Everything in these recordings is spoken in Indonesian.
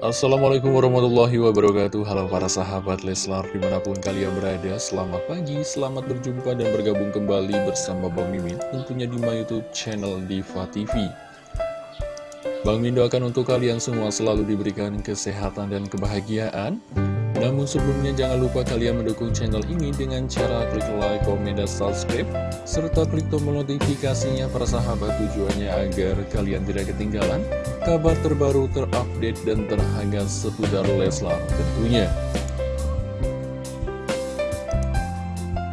Assalamualaikum warahmatullahi wabarakatuh. Halo para sahabat Leslar di mana pun kalian berada Selamat pagi, selamat berjumpa dan bergabung kembali bersama Bang Mimin Tentunya di my youtube channel Diva TV Bang Min doakan untuk kalian semua selalu diberikan kesehatan dan kebahagiaan namun sebelumnya jangan lupa kalian mendukung channel ini dengan cara klik like, komen, dan subscribe serta klik tombol notifikasinya para sahabat tujuannya agar kalian tidak ketinggalan kabar terbaru terupdate dan terhangat seputar Leslar tentunya.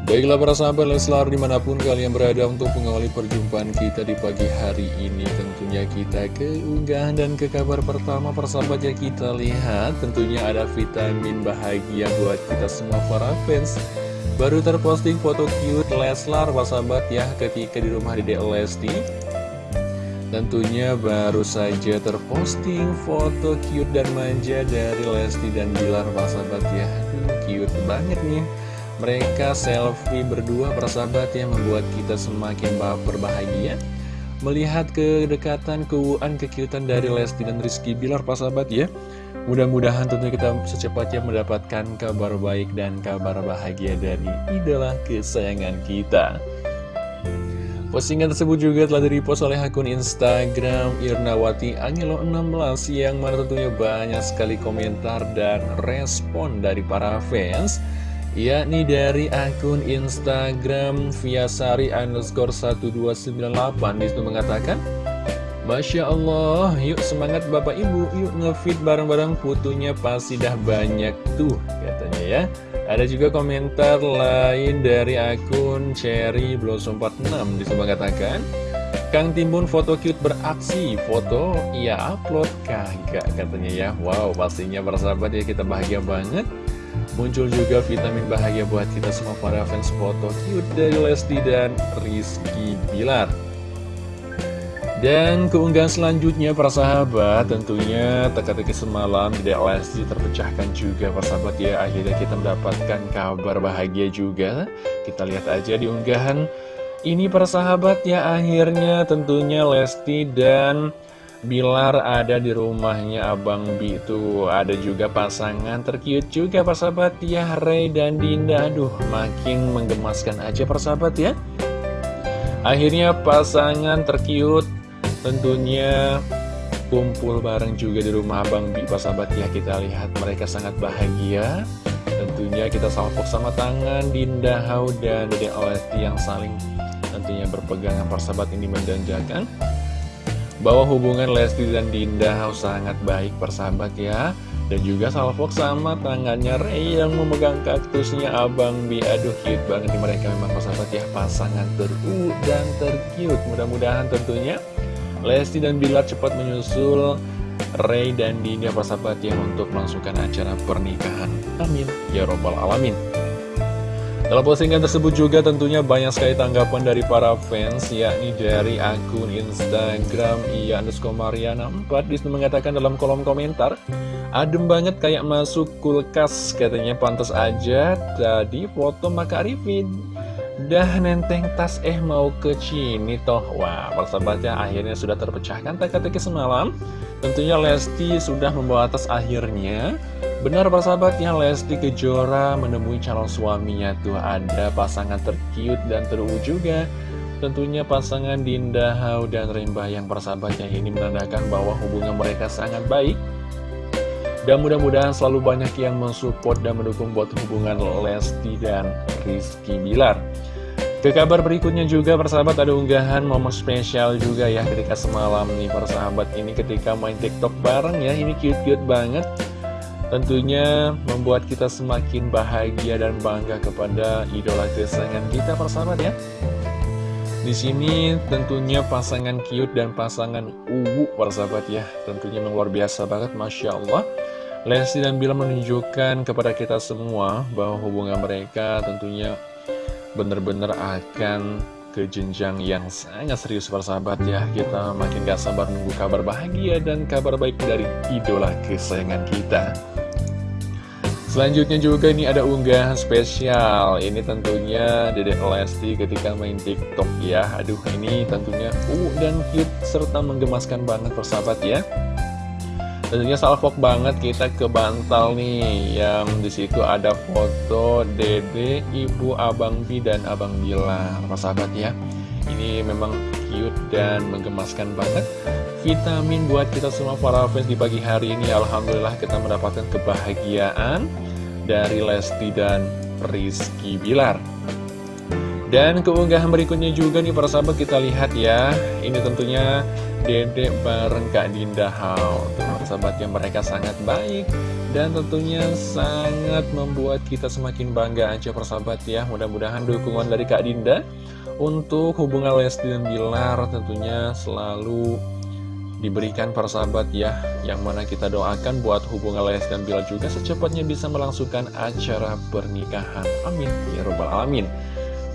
Baiklah para sahabat Leslar di mana pun kalian berada untuk mengawali perjumpaan kita di pagi hari ini Tentunya kita ke unggahan dan ke kabar pertama persahabat ya kita lihat Tentunya ada vitamin bahagia buat kita semua para fans. Baru terposting foto cute Leslar sahabat ya ketika di rumah Dede Lesti. Tentunya baru saja terposting foto cute dan manja dari Lesti dan Bilar sahabat ya. Cute banget nih mereka selfie berdua persahabat yang membuat kita semakin berbahagia. Melihat kedekatan, keuuan, kekiutan dari Lesti dan Rizky Bilar persahabat ya. Mudah-mudahan tentunya kita secepatnya mendapatkan kabar baik dan kabar bahagia dari idola kesayangan kita. Postingan tersebut juga telah direpost oleh akun Instagram Irnawati Angelo 16 yang mana tentunya banyak sekali komentar dan respon dari para fans yakni dari akun Instagram Viasari underscore 1298 di situ mengatakan Masya Allah, yuk semangat Bapak Ibu, yuk ngefit bareng-bareng fotonya pasti dah banyak tuh katanya ya. Ada juga komentar lain dari akun Cherry Blossom 46 di situ mengatakan Kang Timbun foto cute beraksi, foto iya upload kagak katanya ya. Wow, pastinya persahabat ya kita bahagia banget Muncul juga vitamin bahagia buat kita semua para fans foto cute dari Lesti dan Rizky Bilar. Dan keunggahan selanjutnya para sahabat tentunya teka-teki semalam di Lesti terpecahkan juga para sahabat ya. Akhirnya kita mendapatkan kabar bahagia juga. Kita lihat aja di unggahan ini para sahabat ya. Akhirnya tentunya Lesti dan Bilar ada di rumahnya Abang Bi itu Ada juga pasangan terkiut juga persahabat ya Ray dan Dinda. Aduh makin menggemaskan aja persahabat ya. Akhirnya pasangan terkiut tentunya kumpul bareng juga di rumah Abang Bi persahabat ya. Kita lihat mereka sangat bahagia. Tentunya kita salpok sama tangan Dinda Hau dan Dede Olesti yang saling tentunya berpegangan persahabat ini mendanjakan bahwa hubungan Lesti dan Dinda sangat baik persahabat ya. Dan juga salvok sama tangannya Ray yang memegang kaktusnya Abang Bi Aduh cute banget nih mereka memang persahabat ya. Pasangan teru dan tercute. Mudah-mudahan tentunya Lesti dan Bilar cepat menyusul Ray dan Dinda persahabat ya Untuk melangsungkan acara pernikahan. Amin. Ya Robbal Alamin dalam postingan tersebut juga tentunya banyak sekali tanggapan dari para fans yakni dari akun Instagram Iya Mariana 4 di situ mengatakan dalam kolom komentar Adem banget kayak masuk kulkas katanya. Pantas aja tadi foto Maka Arifin Dah nenteng tas eh mau ke sini toh? Wah persahabatnya akhirnya sudah terpecahkan teka-teki semalam. Tentunya Lesti sudah membawa tas akhirnya. Benar persahabatnya Lesti Kejora menemui calon suaminya tuh. Ada pasangan terkiut dan terungu juga. Tentunya pasangan Dinda Hau dan Remba yang persahabatnya ini menandakan bahwa hubungan mereka sangat baik. Dan mudah-mudahan selalu banyak yang mensupport dan mendukung buat hubungan Lesti dan Rizky Bilar Ke kabar berikutnya juga persahabat ada unggahan momen spesial juga ya ketika semalam nih persahabat ini ketika main tiktok bareng ya ini cute-cute banget Tentunya membuat kita semakin bahagia dan bangga kepada idola kesayangan kita persahabat ya. Di sini tentunya pasangan cute dan pasangan uwu persahabat ya. Tentunya luar biasa banget Masya Allah. Lesti dan Bila menunjukkan kepada kita semua bahwa hubungan mereka tentunya benar-benar akan ke jenjang yang sangat serius persahabat ya. Kita makin gak sabar nunggu kabar bahagia dan kabar baik dari idola kesayangan kita. Selanjutnya juga ini ada unggahan spesial. Ini tentunya Dedek Lesti ketika main tiktok ya. Aduh ini tentunya uh dan cute serta menggemaskan banget persahabat ya Tentunya salvok banget kita ke Bantal nih Yang di situ ada foto Dede, Ibu, Abang Bi, dan Abang Bilar Sahabat ya Ini memang cute dan menggemaskan banget. Vitamin buat kita semua para fans di pagi hari ini. Alhamdulillah kita mendapatkan kebahagiaan Dari Lesti dan Rizky Bilar. Dan keunggahan berikutnya juga nih para sahabat kita lihat ya. Ini tentunya Dede bareng Kak Dinda Hao sahabat yang mereka sangat baik Dan tentunya sangat membuat kita semakin bangga aja persahabat ya. Mudah-mudahan dukungan dari Kak Dinda Untuk hubungan Lesti dan Bilar tentunya selalu diberikan persahabat ya. Yang mana kita doakan buat hubungan Lesti dan Bilar juga secepatnya bisa melangsungkan acara pernikahan. Amin. Ya Rabbal Alamin.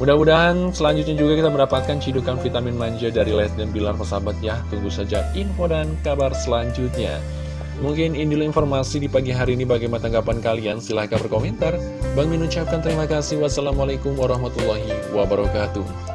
Mudah-mudahan selanjutnya juga kita mendapatkan cidukan vitamin manja dari Les dan Bilar persahabat ya. Tunggu saja info dan kabar selanjutnya. Mungkin ini informasi di pagi hari ini bagaimana tanggapan kalian. Silahkan berkomentar. Bang Min ucapkan terima kasih. Wassalamualaikum warahmatullahi wabarakatuh.